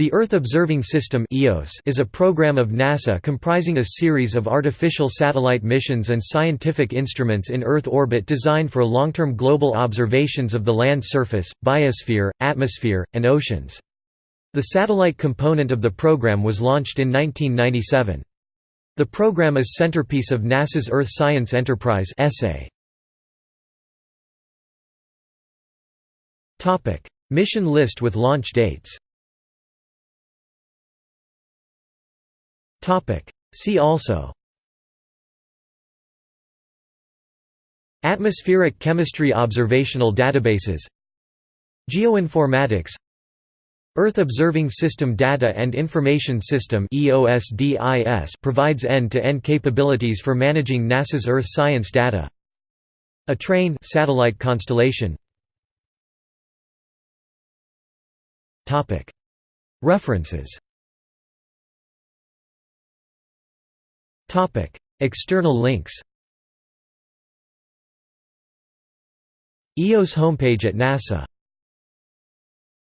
The Earth Observing System is a program of NASA comprising a series of artificial satellite missions and scientific instruments in Earth orbit designed for long-term global observations of the land surface, biosphere, atmosphere, and oceans. The satellite component of the program was launched in 1997. The program is centerpiece of NASA's Earth Science Enterprise. Mission list with launch dates See also. Atmospheric chemistry observational databases. Geoinformatics. Earth Observing System Data and Information System provides end-to-end -end capabilities for managing NASA's Earth science data. A train satellite constellation. References External links EOS homepage at NASA